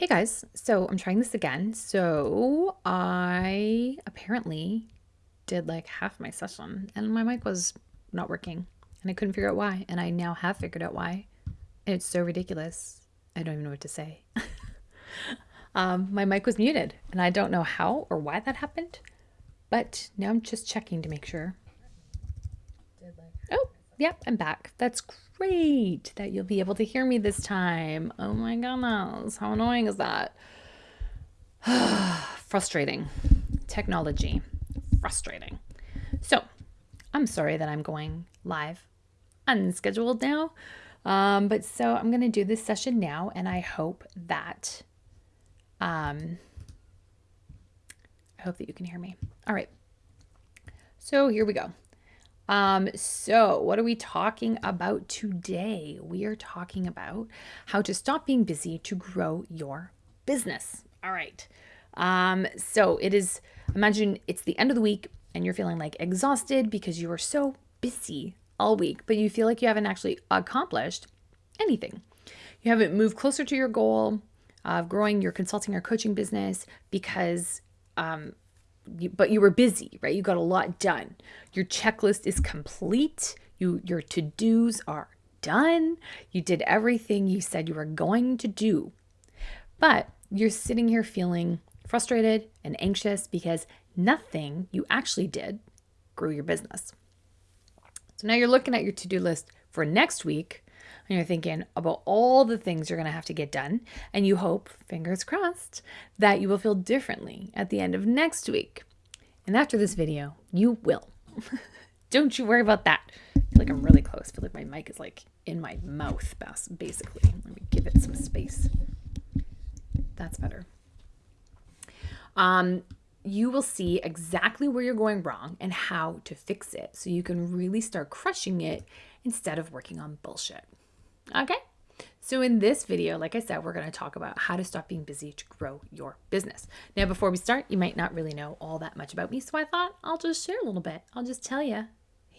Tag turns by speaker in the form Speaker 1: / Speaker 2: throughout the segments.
Speaker 1: Hey guys, so I'm trying this again. So I apparently did like half my session and my mic was not working and I couldn't figure out why. And I now have figured out why. It's so ridiculous. I don't even know what to say. um, my mic was muted and I don't know how or why that happened, but now I'm just checking to make sure. Yep, I'm back. That's great that you'll be able to hear me this time. Oh my goodness, how annoying is that? Frustrating. Technology. Frustrating. So, I'm sorry that I'm going live unscheduled now. Um, but so I'm going to do this session now, and I hope that um, I hope that you can hear me. All right. So here we go. Um, so, what are we talking about today? We are talking about how to stop being busy to grow your business. All right. Um, so, it is, imagine it's the end of the week and you're feeling like exhausted because you are so busy all week, but you feel like you haven't actually accomplished anything. You haven't moved closer to your goal of growing your consulting or coaching business because um, but you were busy, right? You got a lot done. Your checklist is complete. You your to-dos are done. You did everything you said you were going to do. But you're sitting here feeling frustrated and anxious because nothing you actually did grew your business. So now you're looking at your to-do list for next week and you're thinking about all the things you're going to have to get done. And you hope, fingers crossed, that you will feel differently at the end of next week. And after this video, you will. Don't you worry about that. I feel like I'm really close. I feel like my mic is like in my mouth, basically. Let me give it some space. That's better. Um, you will see exactly where you're going wrong and how to fix it so you can really start crushing it instead of working on bullshit. Okay. So in this video, like I said, we're going to talk about how to stop being busy to grow your business. Now, before we start, you might not really know all that much about me, so I thought I'll just share a little bit. I'll just tell you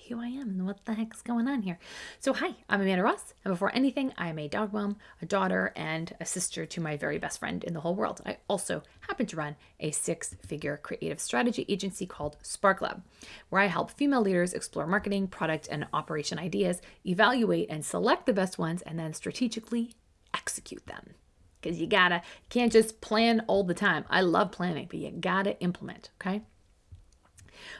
Speaker 1: who I am and what the heck's going on here. So, hi, I'm Amanda Ross, and before anything, I am a dog mom, a daughter, and a sister to my very best friend in the whole world. I also happen to run a six figure creative strategy agency called Spark Lab, where I help female leaders explore marketing, product, and operation ideas, evaluate and select the best ones, and then strategically execute them because you gotta can't just plan all the time. I love planning, but you gotta implement, okay?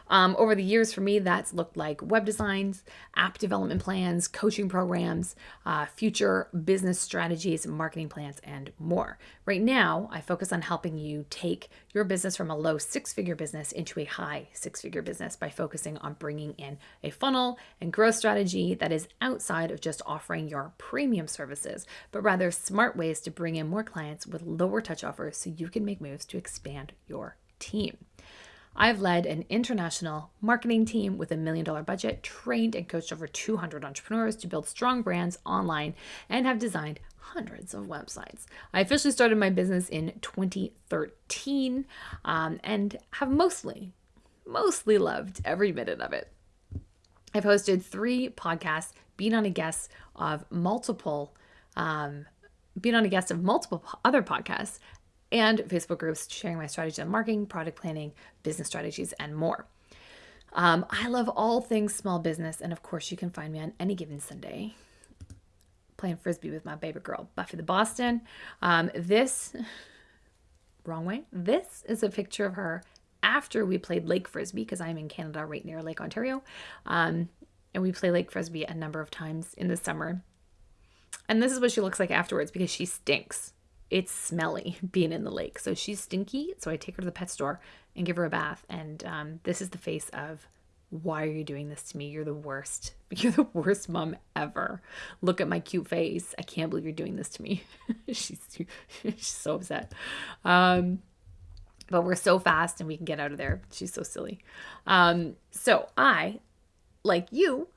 Speaker 1: Um, over the years, for me, that's looked like web designs, app development plans, coaching programs, uh, future business strategies, marketing plans, and more. Right now, I focus on helping you take your business from a low six figure business into a high six figure business by focusing on bringing in a funnel and growth strategy that is outside of just offering your premium services, but rather smart ways to bring in more clients with lower touch offers so you can make moves to expand your team. I've led an international marketing team with a million dollar budget, trained and coached over 200 entrepreneurs to build strong brands online, and have designed hundreds of websites. I officially started my business in 2013 um, and have mostly, mostly loved every minute of it. I've hosted three podcasts, been on a guest of multiple, um, been on a guest of multiple other podcasts, and Facebook groups sharing my strategies on marketing, product planning, business strategies, and more. Um, I love all things small business, and of course, you can find me on any given Sunday playing frisbee with my baby girl, Buffy the Boston. Um, this, wrong way, this is a picture of her after we played Lake Frisbee because I'm in Canada right near Lake Ontario. Um, and we play Lake Frisbee a number of times in the summer. And this is what she looks like afterwards because she stinks it's smelly being in the lake. So she's stinky. So I take her to the pet store and give her a bath. And um, this is the face of, why are you doing this to me? You're the worst. You're the worst mom ever. Look at my cute face. I can't believe you're doing this to me. she's, she's so upset. Um, but we're so fast and we can get out of there. She's so silly. Um, so I, like you,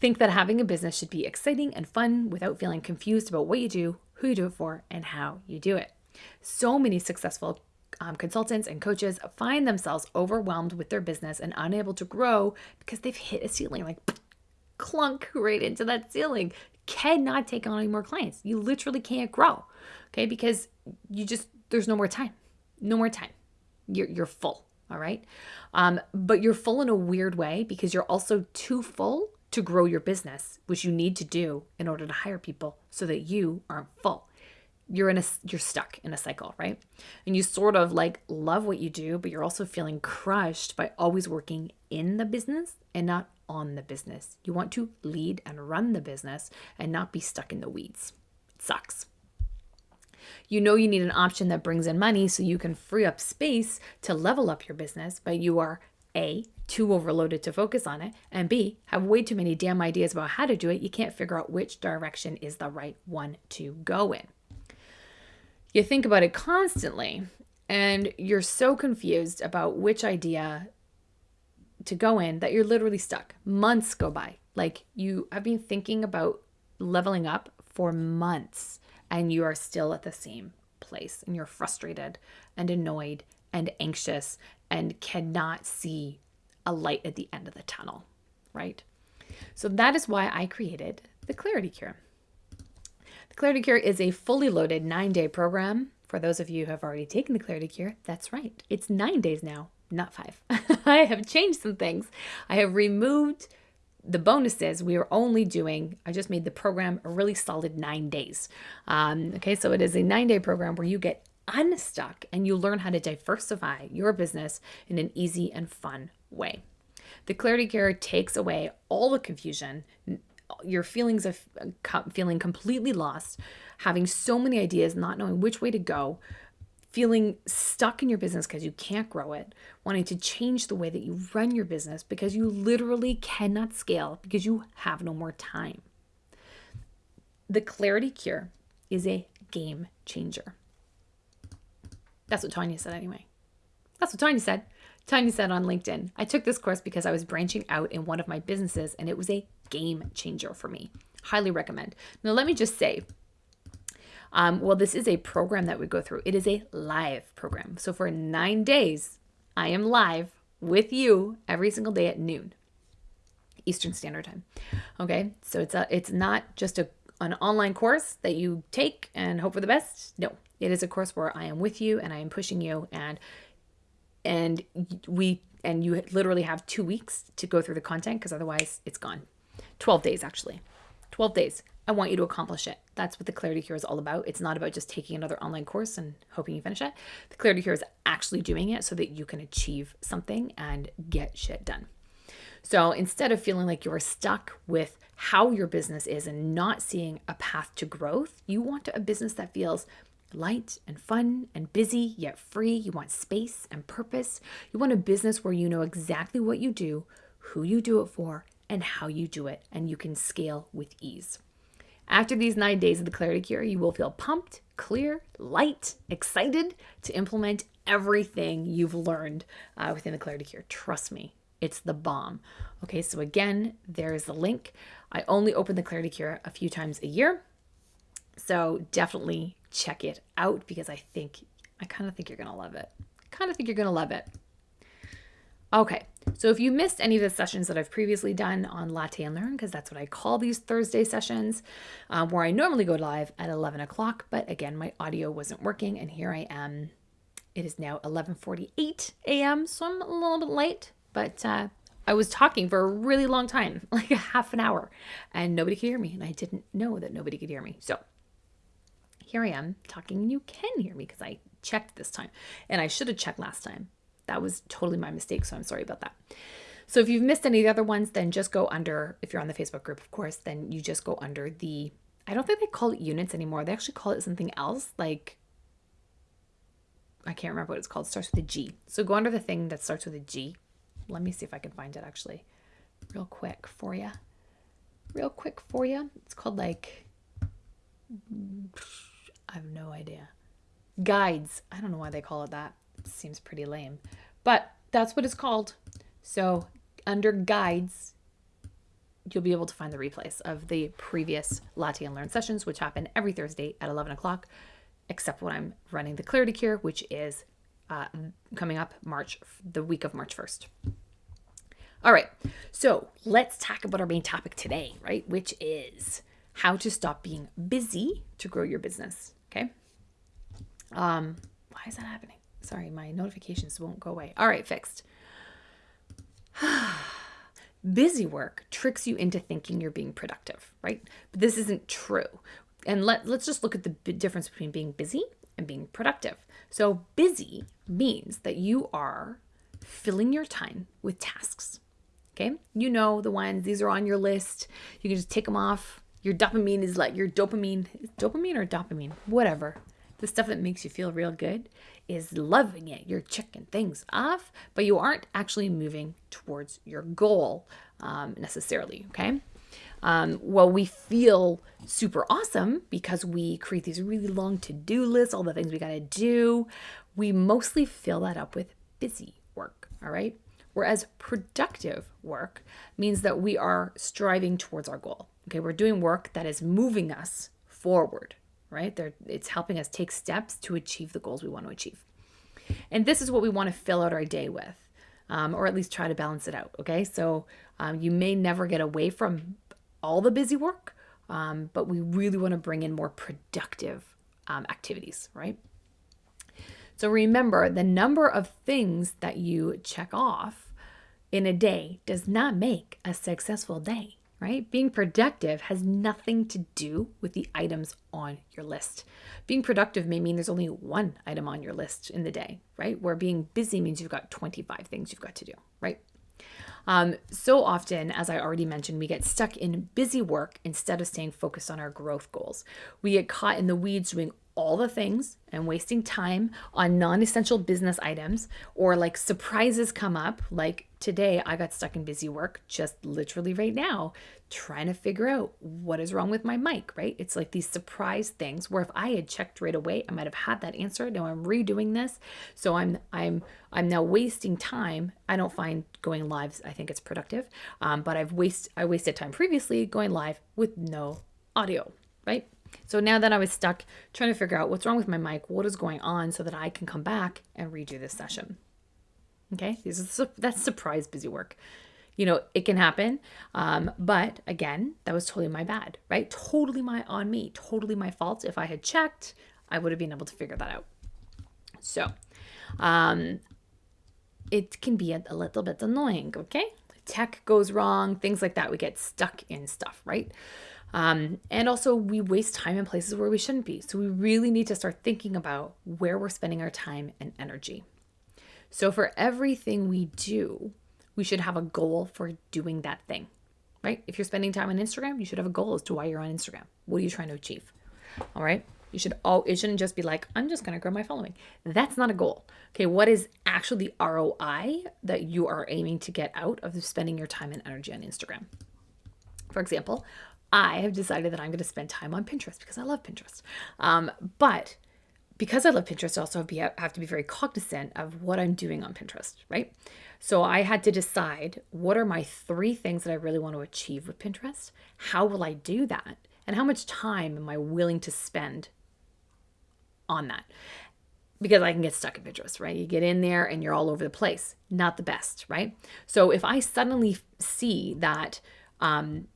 Speaker 1: think that having a business should be exciting and fun without feeling confused about what you do who you do it for, and how you do it. So many successful um, consultants and coaches find themselves overwhelmed with their business and unable to grow because they've hit a ceiling like clunk right into that ceiling. cannot take on any more clients. You literally can't grow. Okay, because you just there's no more time. No more time. You're you're full. All right. Um, but you're full in a weird way because you're also too full to grow your business, which you need to do in order to hire people so that you aren't full. You're in a you're stuck in a cycle, right? And you sort of like love what you do, but you're also feeling crushed by always working in the business and not on the business. You want to lead and run the business and not be stuck in the weeds. It sucks. You know you need an option that brings in money so you can free up space to level up your business, but you are A, too overloaded to focus on it, and B, have way too many damn ideas about how to do it. You can't figure out which direction is the right one to go in. You think about it constantly, and you're so confused about which idea to go in that you're literally stuck. Months go by. Like you have been thinking about leveling up for months and you are still at the same place and you're frustrated and annoyed and anxious and cannot see a light at the end of the tunnel, right? So that is why I created the Clarity Cure. The Clarity Cure is a fully loaded nine day program. For those of you who have already taken the Clarity Cure, that's right. It's nine days now, not five. I have changed some things. I have removed the bonuses, we are only doing, I just made the program a really solid nine days. Um, okay, so it is a nine day program where you get unstuck and you learn how to diversify your business in an easy and fun way. The Clarity Cure takes away all the confusion, your feelings of feeling completely lost, having so many ideas, not knowing which way to go, feeling stuck in your business because you can't grow it, wanting to change the way that you run your business because you literally cannot scale because you have no more time. The Clarity Cure is a game changer. That's what Tanya said, anyway. That's what Tanya said. Tanya said on LinkedIn, I took this course because I was branching out in one of my businesses and it was a game changer for me. Highly recommend. Now, let me just say, um, well, this is a program that we go through. It is a live program. So for nine days, I am live with you every single day at noon Eastern Standard Time. Okay, so it's a it's not just a an online course that you take and hope for the best. No, it is a course where I am with you and I am pushing you and and we and you literally have two weeks to go through the content because otherwise it's gone. 12 days actually. 12 days. I want you to accomplish it. That's what the Clarity Cure is all about. It's not about just taking another online course and hoping you finish it. The Clarity Cure is actually doing it so that you can achieve something and get shit done. So instead of feeling like you're stuck with how your business is and not seeing a path to growth, you want a business that feels light and fun and busy yet free. You want space and purpose. You want a business where you know exactly what you do, who you do it for, and how you do it, and you can scale with ease. After these nine days of the Clarity Cure, you will feel pumped, clear, light, excited to implement everything you've learned uh, within the Clarity Cure. Trust me, it's the bomb. Okay, so again, there's the link. I only open the Clarity Cure a few times a year. So definitely check it out because I think, I kind of think you're going to love it. Kind of think you're going to love it. Okay, so if you missed any of the sessions that I've previously done on Latte and Learn, because that's what I call these Thursday sessions, um, where I normally go live at 11 o'clock, but again, my audio wasn't working, and here I am. It is now 11:48 a.m., so I'm a little bit late, but uh, I was talking for a really long time, like a half an hour, and nobody could hear me, and I didn't know that nobody could hear me. So here I am talking, and you can hear me because I checked this time, and I should have checked last time that was totally my mistake. So I'm sorry about that. So if you've missed any of the other ones, then just go under, if you're on the Facebook group, of course, then you just go under the, I don't think they call it units anymore. They actually call it something else. Like, I can't remember what it's called. It starts with a G. So go under the thing that starts with a G. Let me see if I can find it actually real quick for you. Real quick for you. It's called like, I have no idea. Guides. I don't know why they call it that seems pretty lame. But that's what it's called. So under guides, you'll be able to find the replays of the previous Latte and Learn sessions, which happen every Thursday at 11 o'clock, except when I'm running the Clarity Cure, which is uh, coming up March, the week of March 1st. All right, so let's talk about our main topic today, right? Which is how to stop being busy to grow your business. Okay. Um, why is that happening? Sorry, my notifications won't go away. All right, fixed. Busy work tricks you into thinking you're being productive, right? But this isn't true. And let, let's just look at the difference between being busy and being productive. So, busy means that you are filling your time with tasks. Okay. You know the ones, these are on your list. You can just take them off. Your dopamine is like your dopamine, dopamine or dopamine, whatever. The stuff that makes you feel real good is loving it. You're checking things off, but you aren't actually moving towards your goal um, necessarily. Okay. Um, well, we feel super awesome because we create these really long to do lists, all the things we got to do. We mostly fill that up with busy work. All right. Whereas productive work means that we are striving towards our goal. Okay. We're doing work that is moving us forward, right? They're, it's helping us take steps to achieve the goals we want to achieve. And this is what we want to fill out our day with, um, or at least try to balance it out. Okay. So um, you may never get away from all the busy work, um, but we really want to bring in more productive um, activities, right? So remember the number of things that you check off in a day does not make a successful day, right? Being productive has nothing to do with the items on your list. Being productive may mean there's only one item on your list in the day, right? Where being busy means you've got 25 things you've got to do, right? Um, so often, as I already mentioned, we get stuck in busy work instead of staying focused on our growth goals. We get caught in the weeds doing all the things and wasting time on non essential business items, or like surprises come up. Like today, I got stuck in busy work just literally right now, trying to figure out what is wrong with my mic, right? It's like these surprise things where if I had checked right away, I might have had that answer. Now I'm redoing this. So I'm I'm I'm now wasting time. I don't find going live, I think it's productive. Um, but I've waste I wasted time previously going live with no audio, right? So now that I was stuck trying to figure out what's wrong with my mic, what is going on so that I can come back and redo this session. Okay, this is that's surprise busy work. You know, it can happen. Um, but again, that was totally my bad, right? Totally my on me, totally my fault. If I had checked, I would have been able to figure that out. So, um, it can be a, a little bit annoying, okay? Tech goes wrong, things like that. We get stuck in stuff, right? Um, and also, we waste time in places where we shouldn't be. So, we really need to start thinking about where we're spending our time and energy. So, for everything we do, we should have a goal for doing that thing, right? If you're spending time on Instagram, you should have a goal as to why you're on Instagram. What are you trying to achieve? All right. You should all, it shouldn't just be like, I'm just going to grow my following. That's not a goal. Okay. What is actually the ROI that you are aiming to get out of spending your time and energy on Instagram? For example, I have decided that I'm going to spend time on Pinterest because I love Pinterest. Um, but because I love Pinterest, I also have, be, have to be very cognizant of what I'm doing on Pinterest, right? So I had to decide what are my three things that I really want to achieve with Pinterest? How will I do that? And how much time am I willing to spend on that? Because I can get stuck in Pinterest, right? You get in there and you're all over the place. Not the best, right? So if I suddenly see that um,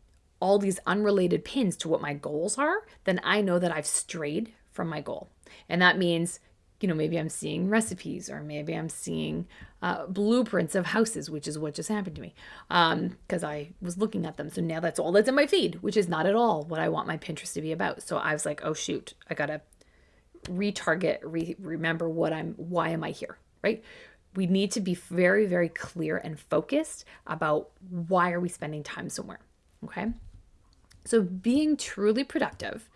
Speaker 1: all these unrelated pins to what my goals are, then I know that I've strayed from my goal. And that means, you know, maybe I'm seeing recipes or maybe I'm seeing uh, blueprints of houses, which is what just happened to me because um, I was looking at them. So now that's all that's in my feed, which is not at all what I want my Pinterest to be about. So I was like, oh, shoot, I got to retarget, re- remember what I'm, why am I here, right? We need to be very, very clear and focused about why are we spending time somewhere, okay? So, being truly productive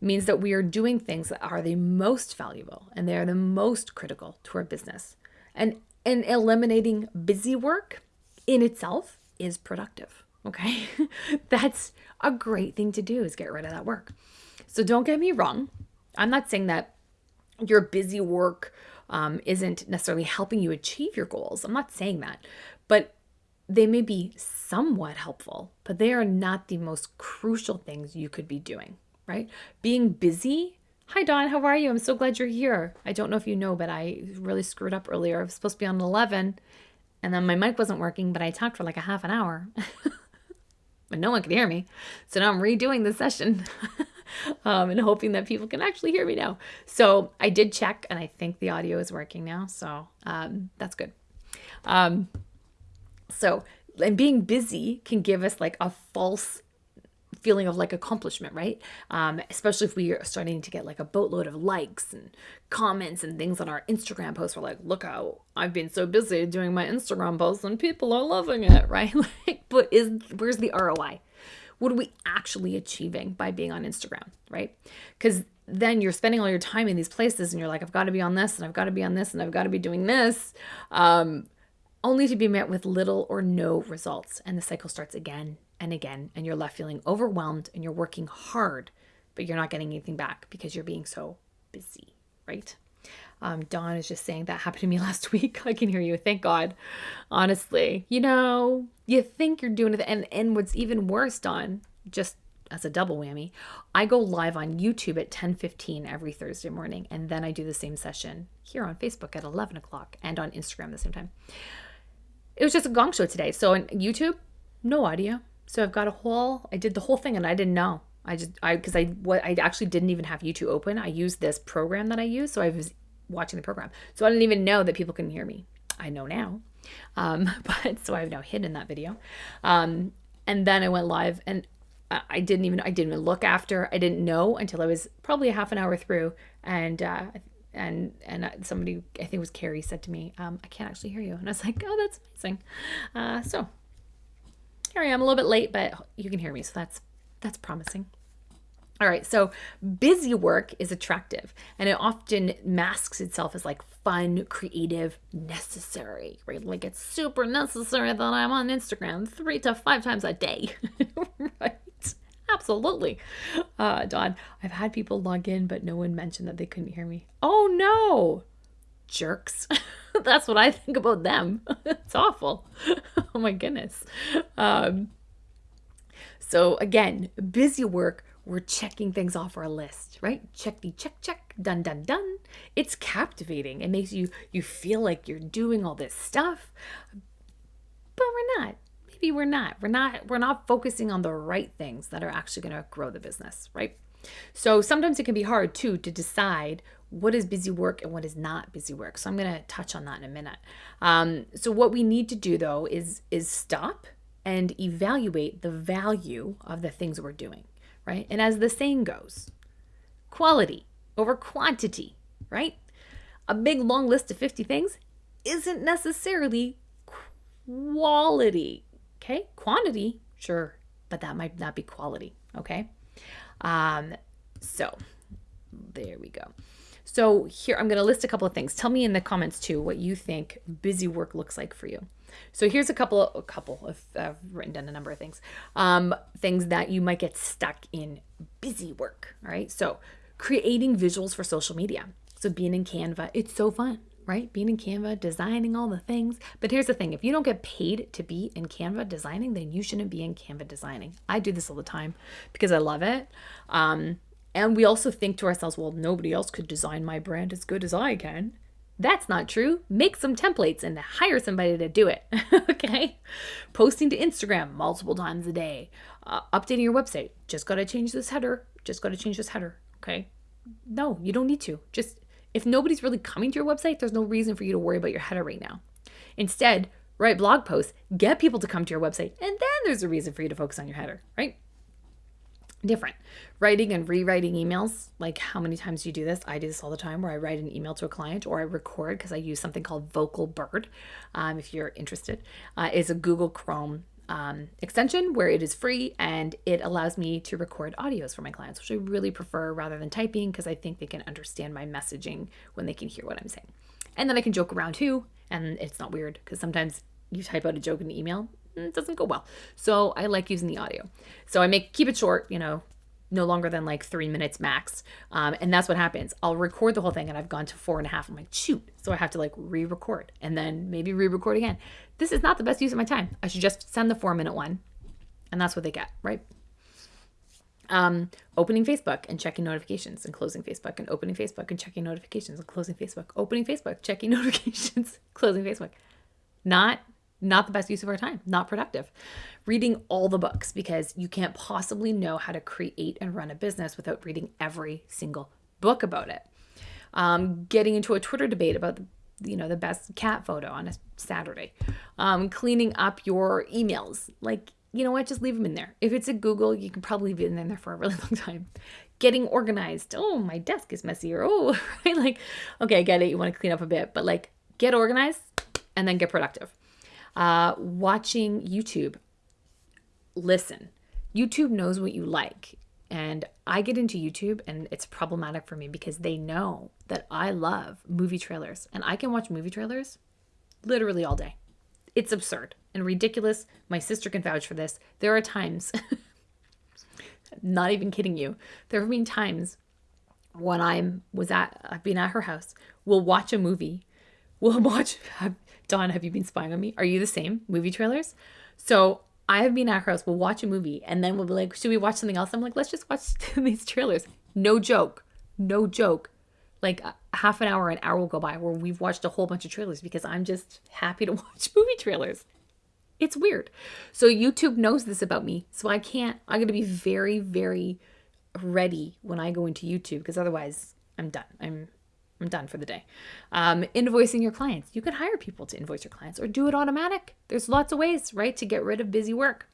Speaker 1: means that we are doing things that are the most valuable and they are the most critical to our business. And and eliminating busy work in itself is productive. Okay? That's a great thing to do is get rid of that work. So don't get me wrong. I'm not saying that your busy work um, isn't necessarily helping you achieve your goals. I'm not saying that. But they may be somewhat helpful, but they are not the most crucial things you could be doing, right? Being busy. Hi, Dawn. How are you? I'm so glad you're here. I don't know if you know, but I really screwed up earlier. I was supposed to be on 11, and then my mic wasn't working, but I talked for like a half an hour. but no one could hear me. So now I'm redoing the session um, and hoping that people can actually hear me now. So I did check and I think the audio is working now. So um, that's good. Um, so, and being busy can give us like a false feeling of like accomplishment, right? Um, especially if we are starting to get like a boatload of likes and comments and things on our Instagram posts. We're like, look how I've been so busy doing my Instagram posts and people are loving it, right? like, but is where's the ROI? What are we actually achieving by being on Instagram, right? Because then you're spending all your time in these places and you're like, I've got to be on this and I've got to be on this and I've got to be doing this. Um, only to be met with little or no results. And the cycle starts again and again, and you're left feeling overwhelmed and you're working hard, but you're not getting anything back because you're being so busy, right? Um, Dawn is just saying that happened to me last week. I can hear you. Thank God. Honestly, you know, you think you're doing it, and and what's even worse, Dawn, just as a double whammy, I go live on YouTube at 10:15 every Thursday morning, and then I do the same session here on Facebook at 11 o'clock and on Instagram at the same time. It was just a gong show today. So on YouTube, no audio, so I've got a whole, I did the whole thing and I didn't know. I just, I, cause I, what I actually didn't even have YouTube open. I used this program that I use. So I was watching the program. So I didn't even know that people couldn't hear me. I know now. Um, but so I've now hidden that video. Um, and then I went live and I didn't even, I didn't even look after, I didn't know until I was probably a half an hour through. And, uh, and and somebody I think it was Carrie said to me, um, "I can't actually hear you," and I was like, "Oh, that's amazing." Uh, so here I am a little bit late, but you can hear me, so that's that's promising. All right, so busy work is attractive and it often masks itself as like fun, creative, necessary, right? Like it's super necessary that I'm on Instagram three to five times a day, right? Absolutely. Uh, Dawn, I've had people log in, but no one mentioned that they couldn't hear me. Oh no, jerks. That's what I think about them. it's awful. oh my goodness. Um, so again, busy work, we're checking things off our list, right? Check the check, check, done, done, done. It's captivating. It makes you you feel like you're doing all this stuff, but we're not. Maybe we're not. We're not. We're not focusing on the right things that are actually going to grow the business, right? So sometimes it can be hard too to decide what is busy work and what is not busy work. So I'm going to touch on that in a minute. Um, so what we need to do though is is stop and evaluate the value of the things we're doing, right? And as the saying goes, quality over quantity, right? A big long list of 50 things isn't necessarily quality, okay? Quantity, sure, but that might not be quality, okay? Um, so there we go. So here, I'm going to list a couple of things. Tell me in the comments too what you think busy work looks like for you. So here's a couple, of, a couple of, I've written down a number of things, um, things that you might get stuck in busy work. All right. So creating visuals for social media. So being in Canva, it's so fun, right? Being in Canva, designing all the things. But here's the thing if you don't get paid to be in Canva designing, then you shouldn't be in Canva designing. I do this all the time because I love it. Um, and we also think to ourselves, well, nobody else could design my brand as good as I can. That's not true. Make some templates and hire somebody to do it. okay? Posting to Instagram multiple times a day. Uh, updating your website. Just got to change this header. Just got to change this header. Okay? No, you don't need to. Just if nobody's really coming to your website, there's no reason for you to worry about your header right now. Instead, write blog posts, get people to come to your website, and then there's a reason for you to focus on your header, right? Different. Writing and rewriting emails, like how many times you do this? I do this all the time where I write an email to a client or I record because I use something called Vocalbird. Um, if you're interested, uh, is a Google Chrome um, extension where it is free and it allows me to record audios for my clients, which I really prefer rather than typing because I think they can understand my messaging when they can hear what I'm saying. And then I can joke around too, and it's not weird because sometimes you type out a joke in an email it doesn't go well. So I like using the audio. So I make keep it short, you know, no longer than like three minutes max. Um, and that's what happens. I'll record the whole thing and I've gone to four and a half. I'm like, shoot. So I have to like re record and then maybe re record again. This is not the best use of my time. I should just send the four minute one. And that's what they get, right? Um, opening Facebook and checking notifications and closing Facebook and opening Facebook and checking notifications and closing Facebook, opening Facebook, checking notifications, closing Facebook. Not not the best use of our time, not productive. Reading all the books because you can't possibly know how to create and run a business without reading every single book about it. Um, getting into a Twitter debate about the you know the best cat photo on a Saturday. Um, cleaning up your emails, like you know what, just leave them in there. If it's a Google, you can probably leave it in there for a really long time. Getting organized. Oh, my desk is messy. Or oh, right, like okay, I get it. You want to clean up a bit, but like get organized and then get productive. Uh, watching YouTube. Listen, YouTube knows what you like. And I get into YouTube and it's problematic for me because they know that I love movie trailers and I can watch movie trailers literally all day. It's absurd and ridiculous. My sister can vouch for this. There are times, not even kidding you, there have been times when I'm was at I've been at her house. We'll watch a movie. We'll watch Dawn, have you been spying on me? Are you the same? Movie trailers? So I have been at her house, we'll watch a movie, and then we'll be like, should we watch something else? I'm like, let's just watch these trailers. No joke. No joke. Like uh, half an hour, an hour will go by where we've watched a whole bunch of trailers because I'm just happy to watch movie trailers. It's weird. So YouTube knows this about me. So I can't, I'm going to be very, very ready when I go into YouTube because otherwise I'm done. I'm I'm done for the day. Um, invoicing your clients. You can hire people to invoice your clients or do it automatic. There's lots of ways, right, to get rid of busy work.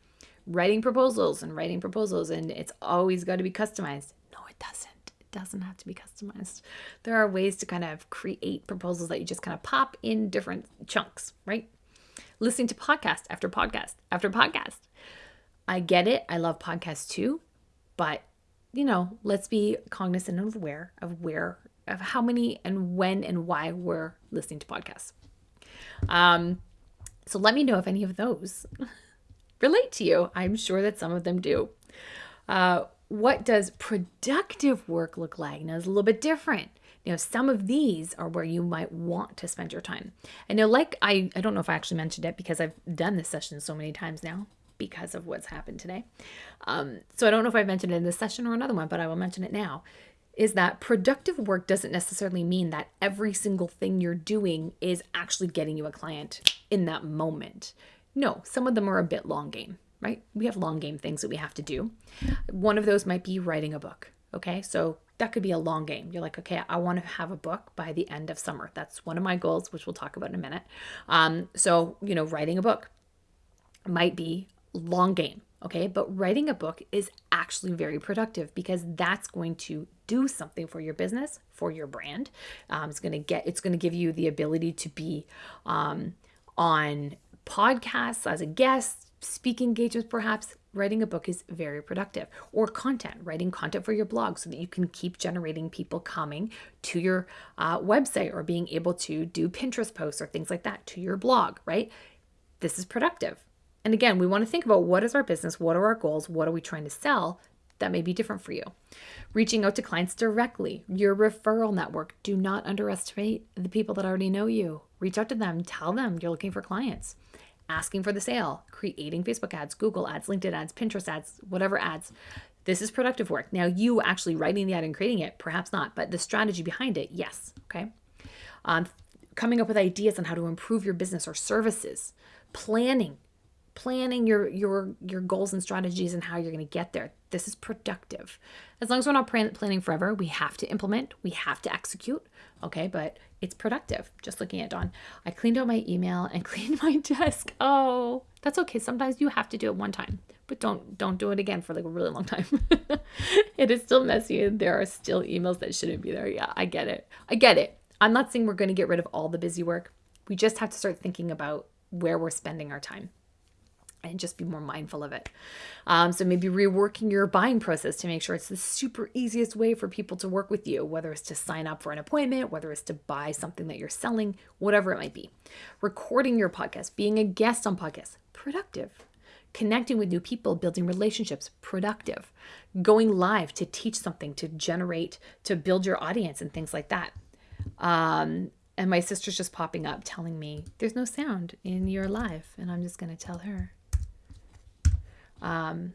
Speaker 1: Writing proposals and writing proposals, and it's always got to be customized. No, it doesn't. It doesn't have to be customized. There are ways to kind of create proposals that you just kind of pop in different chunks, right? Listening to podcast after podcast after podcast. I get it. I love podcasts too, but you know, let's be cognizant and aware of where of how many and when and why we're listening to podcasts. Um, so let me know if any of those relate to you. I'm sure that some of them do. Uh, what does productive work look like? Now, it's a little bit different. You know, some of these are where you might want to spend your time. I know, like I, I don't know if I actually mentioned it because I've done this session so many times now because of what's happened today. Um, so I don't know if I mentioned it in this session or another one, but I will mention it now is that productive work doesn't necessarily mean that every single thing you're doing is actually getting you a client in that moment. No, some of them are a bit long game, right? We have long game things that we have to do. One of those might be writing a book. Okay, so that could be a long game. You're like, okay, I want to have a book by the end of summer. That's one of my goals, which we'll talk about in a minute. Um, so, you know, writing a book might be long game. Okay, but writing a book is actually very productive because that's going to do something for your business, for your brand. Um, it's going to get, it's going to give you the ability to be um, on podcasts as a guest, speaking engagements, perhaps. Writing a book is very productive, or content, writing content for your blog so that you can keep generating people coming to your uh, website or being able to do Pinterest posts or things like that to your blog, right? This is productive. And again, we want to think about what is our business, what are our goals, what are we trying to sell that may be different for you. Reaching out to clients directly, your referral network. Do not underestimate the people that already know you. Reach out to them, tell them you're looking for clients. Asking for the sale, creating Facebook ads, Google ads, LinkedIn ads, Pinterest ads, whatever ads. This is productive work. Now, you actually writing the ad and creating it, perhaps not, but the strategy behind it, yes. Okay. Um, coming up with ideas on how to improve your business or services, planning, planning your your your goals and strategies and how you're going to get there. This is productive. As long as we're not planning forever we have to implement we have to execute okay? But it's productive. Just looking at dawn i cleaned out my email and cleaned my desk. Oh that's okay. Sometimes you have to do it one time but don't don't do it again for like a really long time. It is still messy and there are still emails that shouldn't be there. Yeah i get it. I get it. I'm not saying we're going to get rid of all the busy work. We just have to start thinking about where we're spending our time and just be more mindful of it. Um, so maybe reworking your buying process to make sure it's the super easiest way for people to work with you, whether it's to sign up for an appointment, whether it's to buy something that you're selling, whatever it might be. Recording your podcast, being a guest on podcasts, productive. Connecting with new people, building relationships, productive. Going live to teach something, to generate, to build your audience and things like that. Um, and my sister's just popping up telling me there's no sound in your live. And I'm just going to tell her um,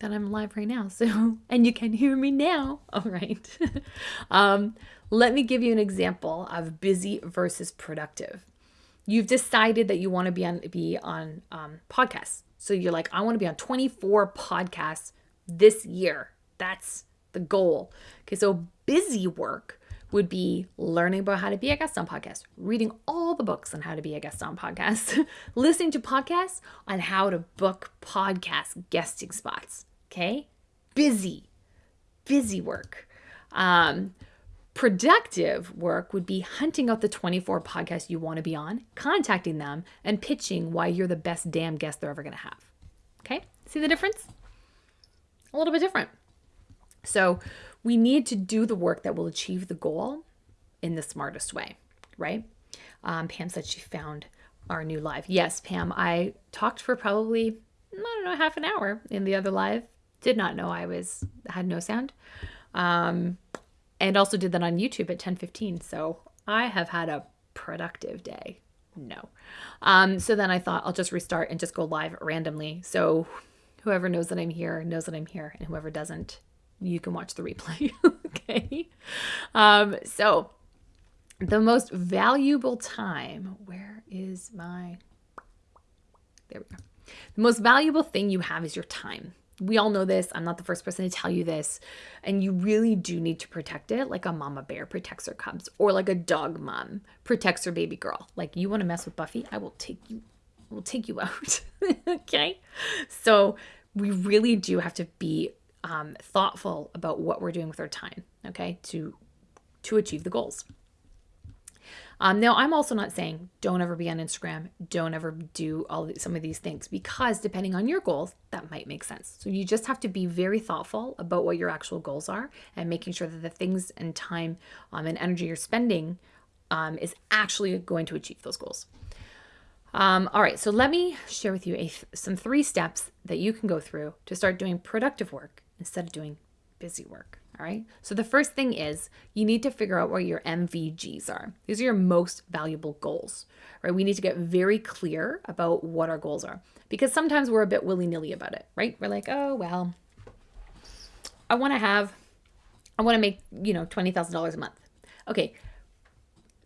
Speaker 1: that I'm live right now. So, and you can hear me now. All right. um, let me give you an example of busy versus productive. You've decided that you want to be on be on um, podcasts. So you're like, I want to be on 24 podcasts this year. That's the goal. Okay, so busy work would be learning about how to be a guest on podcasts, reading all the books on how to be a guest on podcasts, listening to podcasts on how to book podcast guesting spots. Okay, busy, busy work. Um, Productive work would be hunting out the 24 podcasts you want to be on, contacting them, and pitching why you're the best damn guest they're ever going to have. Okay? See the difference? A little bit different. So, we need to do the work that will achieve the goal in the smartest way, right? Um, Pam said she found our new live. Yes, Pam, I talked for probably, I don't know, half an hour in the other live. Did not know I was, had no sound. Um, and also did that on YouTube at 10:15. So I have had a productive day. No. Um, so then I thought I'll just restart and just go live randomly. So whoever knows that I'm here knows that I'm here, and whoever doesn't, you can watch the replay. okay. Um, so the most valuable time, where is my there we go. The most valuable thing you have is your time we all know this. I'm not the first person to tell you this. And you really do need to protect it like a mama bear protects her cubs or like a dog mom protects her baby girl. Like you want to mess with Buffy, I will take you I will take you out. okay? So we really do have to be um, thoughtful about what we're doing with our time, okay? To to achieve the goals. Um, now, I'm also not saying don't ever be on Instagram, don't ever do all some of these things because depending on your goals, that might make sense. So you just have to be very thoughtful about what your actual goals are and making sure that the things and time um, and energy you're spending um, is actually going to achieve those goals. Um, all right, so let me share with you a, some three steps that you can go through to start doing productive work instead of doing busy work. All right. So the first thing is you need to figure out what your MVGs are. These are your most valuable goals, right? We need to get very clear about what our goals are because sometimes we're a bit willy nilly about it, right? We're like, oh, well, I want to have, I want to make, you know, $20,000 a month. Okay.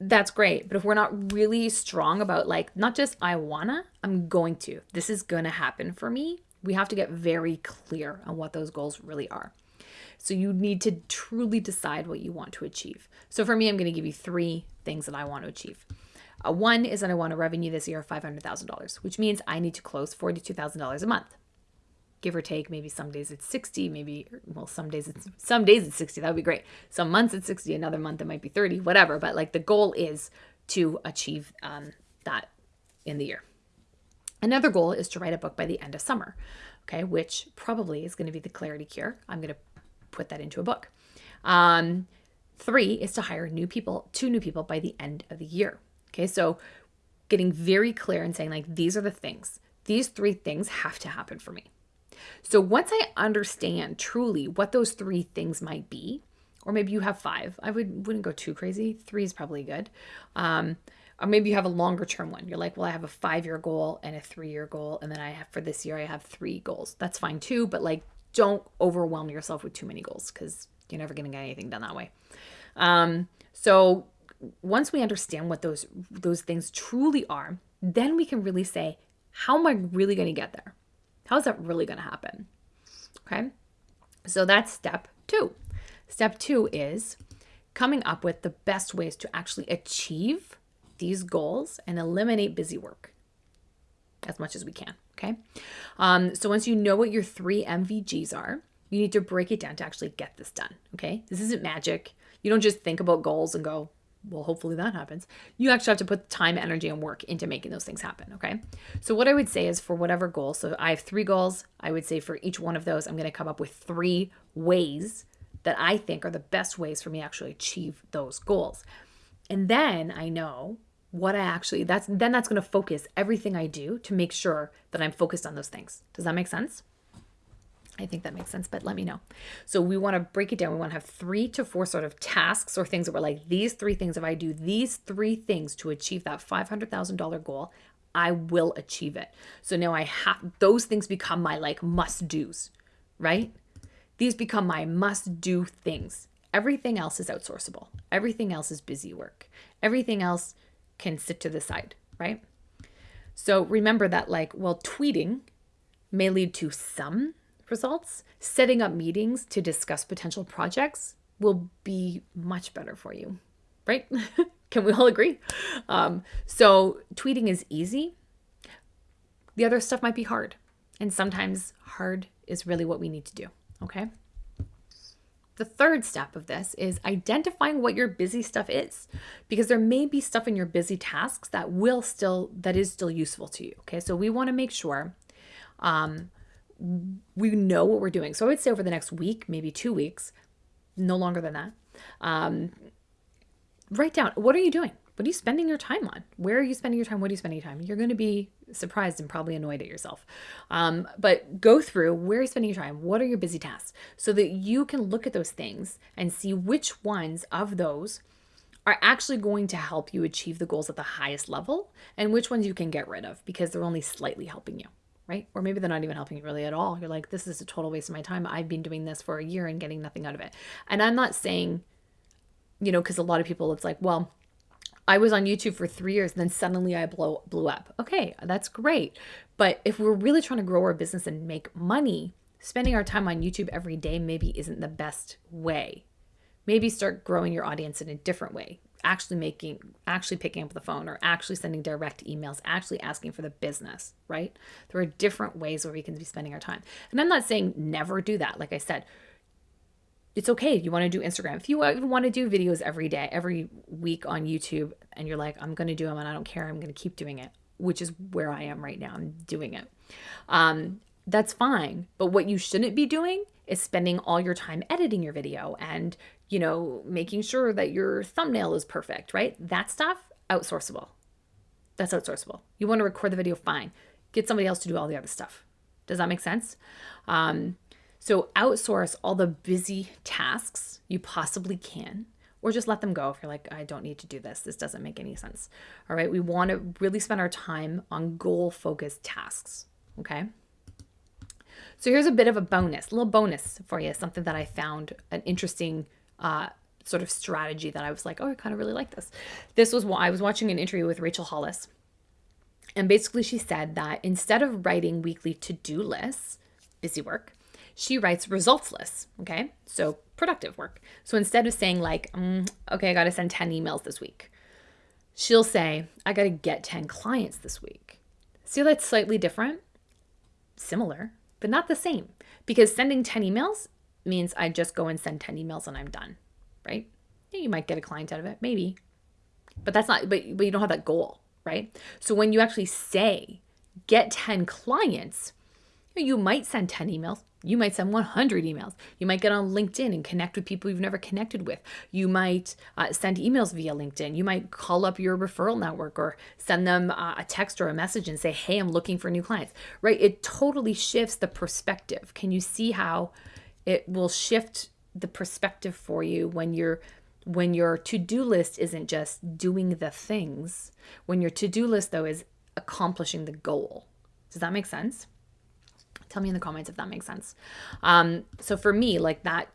Speaker 1: That's great. But if we're not really strong about like, not just I wanna, I'm going to, this is going to happen for me, we have to get very clear on what those goals really are. So you need to truly decide what you want to achieve. So for me, I'm going to give you three things that I want to achieve. Uh, one is that I want a revenue this year of $500,000, which means I need to close $42,000 a month. Give or take, maybe some days it's 60, maybe well, some days it's some days it's 60. That would be great. Some months it's 60, another month it might be 30, whatever. But like the goal is to achieve um, that in the year. Another goal is to write a book by the end of summer, okay, which probably is going to be the clarity cure. I'm going to put that into a book. Um, three is to hire new people, two new people by the end of the year. Okay, so getting very clear and saying, like, these are the things, these three things have to happen for me. So once I understand truly what those three things might be, or maybe you have five, I would wouldn't go too crazy. Three is probably good. Um, or maybe you have a longer term one. You're like, well, I have a five year goal and a three year goal, and then I have for this year I have three goals. That's fine too, but like don't overwhelm yourself with too many goals because you're never going to get anything done that way. Um, so once we understand what those those things truly are, then we can really say, how am I really going to get there? How is that really going to happen? Okay. So that's step two. Step two is coming up with the best ways to actually achieve these goals and eliminate busy work as much as we can. Okay. Um, so once you know what your three MVGs are, you need to break it down to actually get this done. Okay. This isn't magic. You don't just think about goals and go, well, hopefully that happens. You actually have to put time, energy, and work into making those things happen. Okay. So, what I would say is for whatever goal, so I have three goals. I would say for each one of those, I'm going to come up with three ways that I think are the best ways for me to actually achieve those goals. And then I know what I actually that's then that's going to focus everything I do to make sure that I'm focused on those things. Does that make sense? I think that makes sense, but let me know. So we want to break it down. We want to have three to four sort of tasks or things that were like these three things. If I do these three things to achieve that $500,000 goal, I will achieve it. So now I have those things become my like must do's, right? These become my must do things. Everything else is outsourceable. Everything else is busy work. Everything else can sit to the side. right? So remember that, like, well, tweeting may lead to some results. Setting up meetings to discuss potential projects will be much better for you, right? Can we all agree? Um, so tweeting is easy. The other stuff might be hard. And sometimes hard is really what we need to do. Okay. The third step of this is identifying what your busy stuff is because there may be stuff in your busy tasks that will still that is still useful to you. Okay. So we want to make sure um, we know what we're doing. So I would say over the next week, maybe two weeks, no longer than that. Um, write down what are you doing? What are you spending your time on? Where are you spending your time? What are you spending your time? You're going to be surprised and probably annoyed at yourself. Um, but go through where are you spending your time? What are your busy tasks? So that you can look at those things and see which ones of those are actually going to help you achieve the goals at the highest level and which ones you can get rid of because they're only slightly helping you right? Or maybe they're not even helping you really at all. You're like, this is a total waste of my time. I've been doing this for a year and getting nothing out of it. And I'm not saying, you know, because a lot of people, it's like, well, I was on YouTube for three years and then suddenly I blow blew up. Okay, that's great. But if we're really trying to grow our business and make money, spending our time on YouTube every day maybe isn't the best way. Maybe start growing your audience in a different way actually making actually picking up the phone or actually sending direct emails actually asking for the business right there are different ways where we can be spending our time and i'm not saying never do that like i said it's okay you want to do instagram if you want to do videos every day every week on youtube and you're like i'm going to do them and i don't care i'm going to keep doing it which is where i am right now i'm doing it um, that's fine but what you shouldn't be doing is spending all your time editing your video and you know, making sure that your thumbnail is perfect, right? That stuff, outsourceable. That's outsourceable. You want to record the video, fine. Get somebody else to do all the other stuff. Does that make sense? Um, so outsource all the busy tasks you possibly can, or just let them go if you're like, I don't need to do this. This doesn't make any sense. All right. We want to really spend our time on goal focused tasks. Okay. So here's a bit of a bonus, a little bonus for you, something that I found an interesting uh, sort of strategy that I was like, oh, I kind of really like this. This was why I was watching an interview with Rachel Hollis. And basically, she said that instead of writing weekly to do lists, busy work, she writes results lists. Okay. So productive work. So instead of saying, like, mm, okay, I got to send 10 emails this week, she'll say, I got to get 10 clients this week. See, that's slightly different, similar, but not the same. Because sending 10 emails means I just go and send 10 emails and I'm done, right? Yeah, you might get a client out of it, maybe. But that's not, but, but you don't have that goal, right? So when you actually say get 10 clients, you might send 10 emails. You might send 100 emails. You might get on LinkedIn and connect with people you've never connected with. You might uh, send emails via LinkedIn. You might call up your referral network or send them uh, a text or a message and say, Hey, I'm looking for new clients, right? It totally shifts the perspective. Can you see how it will shift the perspective for you when you're when your to-do list isn't just doing the things when your to-do list though is accomplishing the goal does that make sense tell me in the comments if that makes sense. Um so for me like that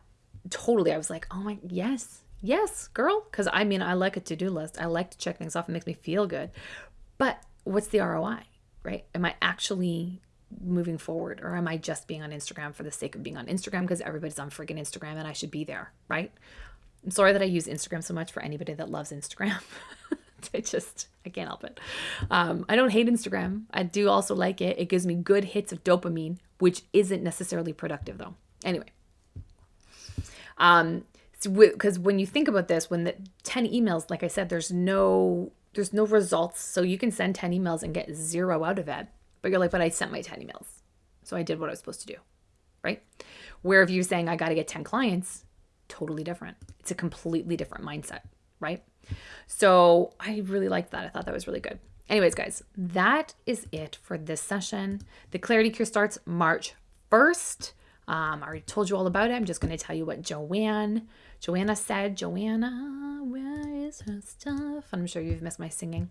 Speaker 1: totally i was like oh my yes yes girl. Because i mean i like a to-do list. I like to check things off. It makes me feel good. But what's the roi right? Am i actually moving forward or am I just being on Instagram for the sake of being on Instagram because everybody's on freaking Instagram and I should be there, right? I'm sorry that I use Instagram so much for anybody that loves Instagram. I just I can't help it. Um, I don't hate Instagram. I do also like it. It gives me good hits of dopamine, which isn't necessarily productive though. Anyway, um, because so when you think about this, when the ten emails, like I said, there's no there's no results, so you can send ten emails and get zero out of it. But you're like, but I sent my 10 emails. So I did what I was supposed to do. Right? Where if you're saying I got to get 10 clients, totally different. It's a completely different mindset. Right? So I really liked that. I thought that was really good. Anyways, guys, that is it for this session. The Clarity Cure starts March 1st. Um, I already told you all about it. I'm just going to tell you what Joanne, Joanna said. Joanna, where is her stuff. I'm sure you've missed my singing.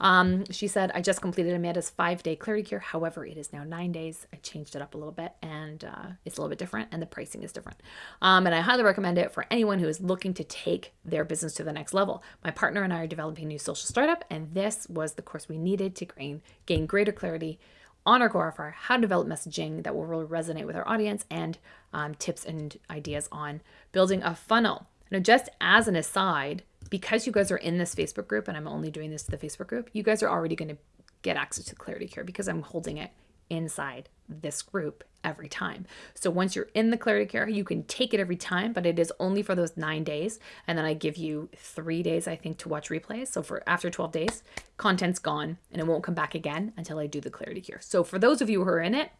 Speaker 1: Um, she said, I just completed Amanda's five day clarity cure. However, it is now nine days. I changed it up a little bit and uh, it's a little bit different and the pricing is different. Um, and I highly recommend it for anyone who is looking to take their business to the next level. My partner and I are developing a new social startup, and this was the course we needed to gain, gain greater clarity on our core offer, how to develop messaging that will really resonate with our audience, and um, tips and ideas on building a funnel. Now, just as an aside, because you guys are in this Facebook group, and I'm only doing this to the Facebook group, you guys are already going to get access to Clarity Cure because I'm holding it inside this group every time. So once you're in the Clarity Cure, you can take it every time, but it is only for those nine days. And then I give you three days, I think, to watch replays. So for after 12 days, content's gone and it won't come back again until I do the Clarity Cure. So for those of you who are in it,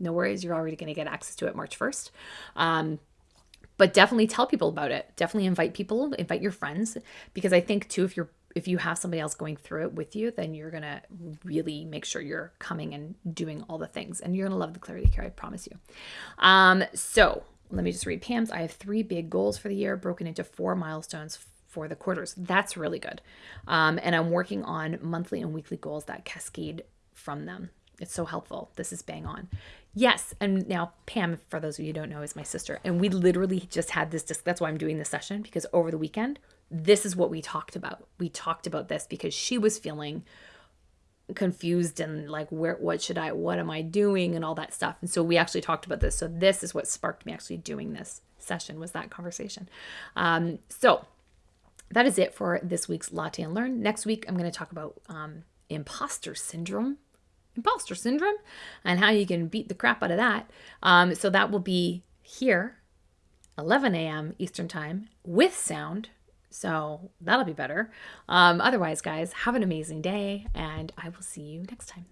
Speaker 1: no worries, you're already going to get access to it March 1st. Um, but definitely tell people about it. Definitely invite people, invite your friends, because I think too, if you're if you have somebody else going through it with you, then you're gonna really make sure you're coming and doing all the things, and you're gonna love the clarity cure. I promise you. Um, so let me just read Pam's. I have three big goals for the year, broken into four milestones for the quarters. That's really good. Um, and I'm working on monthly and weekly goals that cascade from them. It's so helpful. This is bang on. Yes. And now, Pam, for those of you who don't know, is my sister. And we literally just had this. disc. That's why I'm doing this session because over the weekend, this is what we talked about. We talked about this because she was feeling confused and like where what should I what am I doing and all that stuff. And so we actually talked about this. So this is what sparked me actually doing this session was that conversation. Um, so that is it for this week's Latte and Learn. Next week I'm going to talk about um, imposter syndrome imposter syndrome and how you can beat the crap out of that. Um, so that will be here, 11 a.m. Eastern Time with sound. So that'll be better. Um, otherwise, guys, have an amazing day and I will see you next time.